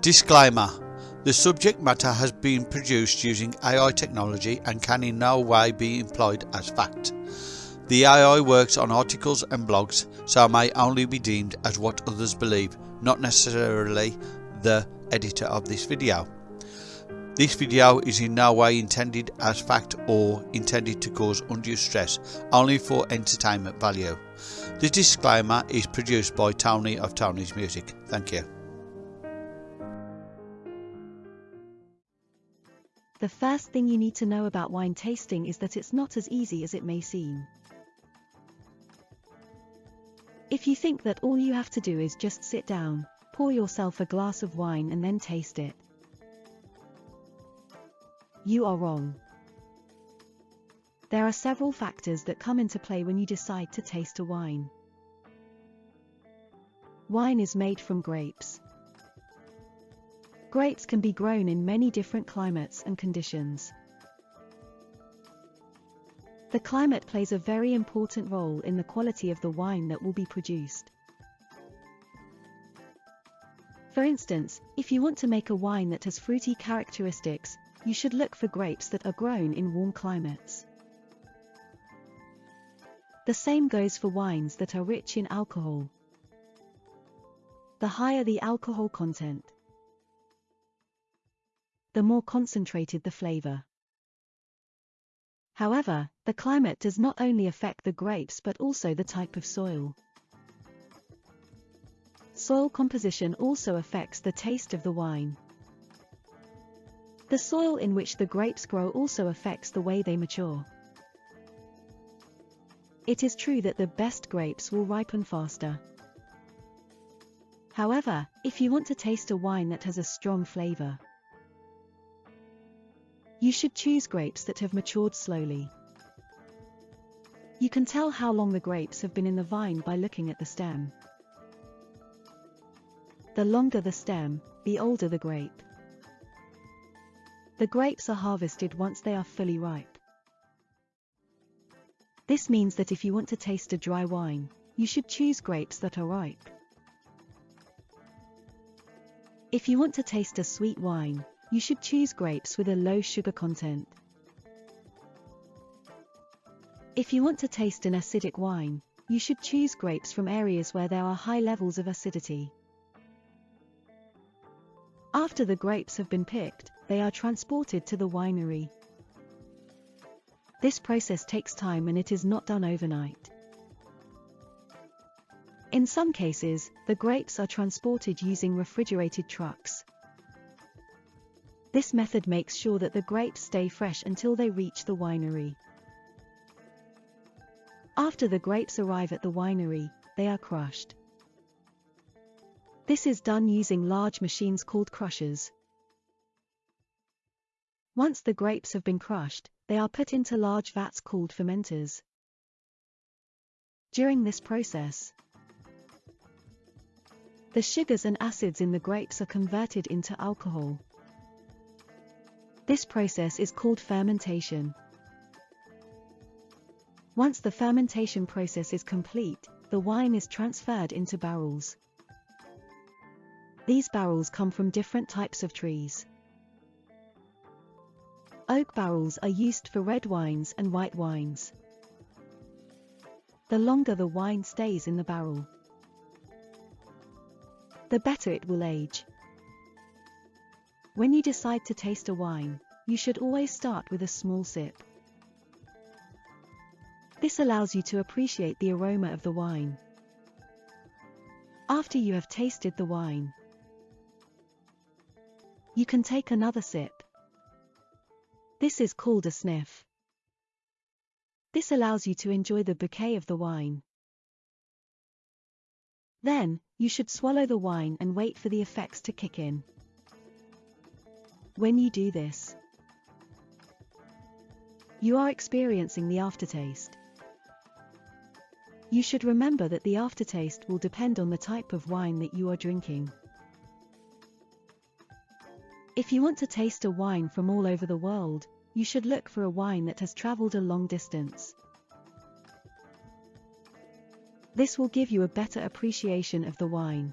Disclaimer The subject matter has been produced using AI technology and can in no way be employed as fact. The AI works on articles and blogs, so may only be deemed as what others believe, not necessarily the editor of this video. This video is in no way intended as fact or intended to cause undue stress, only for entertainment value. The disclaimer is produced by Tony of Tony's Music. Thank you. The first thing you need to know about wine tasting is that it's not as easy as it may seem. If you think that all you have to do is just sit down, pour yourself a glass of wine and then taste it, you are wrong. There are several factors that come into play when you decide to taste a wine. Wine is made from grapes. Grapes can be grown in many different climates and conditions. The climate plays a very important role in the quality of the wine that will be produced. For instance, if you want to make a wine that has fruity characteristics, you should look for grapes that are grown in warm climates. The same goes for wines that are rich in alcohol. The higher the alcohol content, the more concentrated the flavor. However, the climate does not only affect the grapes but also the type of soil. Soil composition also affects the taste of the wine. The soil in which the grapes grow also affects the way they mature. It is true that the best grapes will ripen faster. However, if you want to taste a wine that has a strong flavor, you should choose grapes that have matured slowly. You can tell how long the grapes have been in the vine by looking at the stem. The longer the stem, the older the grape. The grapes are harvested once they are fully ripe. This means that if you want to taste a dry wine, you should choose grapes that are ripe. If you want to taste a sweet wine, you should choose grapes with a low sugar content. If you want to taste an acidic wine, you should choose grapes from areas where there are high levels of acidity. After the grapes have been picked, they are transported to the winery. This process takes time and it is not done overnight. In some cases, the grapes are transported using refrigerated trucks. This method makes sure that the grapes stay fresh until they reach the winery. After the grapes arrive at the winery, they are crushed. This is done using large machines called crushers. Once the grapes have been crushed, they are put into large vats called fermenters. During this process, the sugars and acids in the grapes are converted into alcohol. This process is called fermentation. Once the fermentation process is complete, the wine is transferred into barrels. These barrels come from different types of trees. Oak barrels are used for red wines and white wines. The longer the wine stays in the barrel, the better it will age. When you decide to taste a wine, you should always start with a small sip. This allows you to appreciate the aroma of the wine. After you have tasted the wine, you can take another sip. This is called a sniff. This allows you to enjoy the bouquet of the wine. Then, you should swallow the wine and wait for the effects to kick in. When you do this, you are experiencing the aftertaste. You should remember that the aftertaste will depend on the type of wine that you are drinking. If you want to taste a wine from all over the world, you should look for a wine that has traveled a long distance. This will give you a better appreciation of the wine.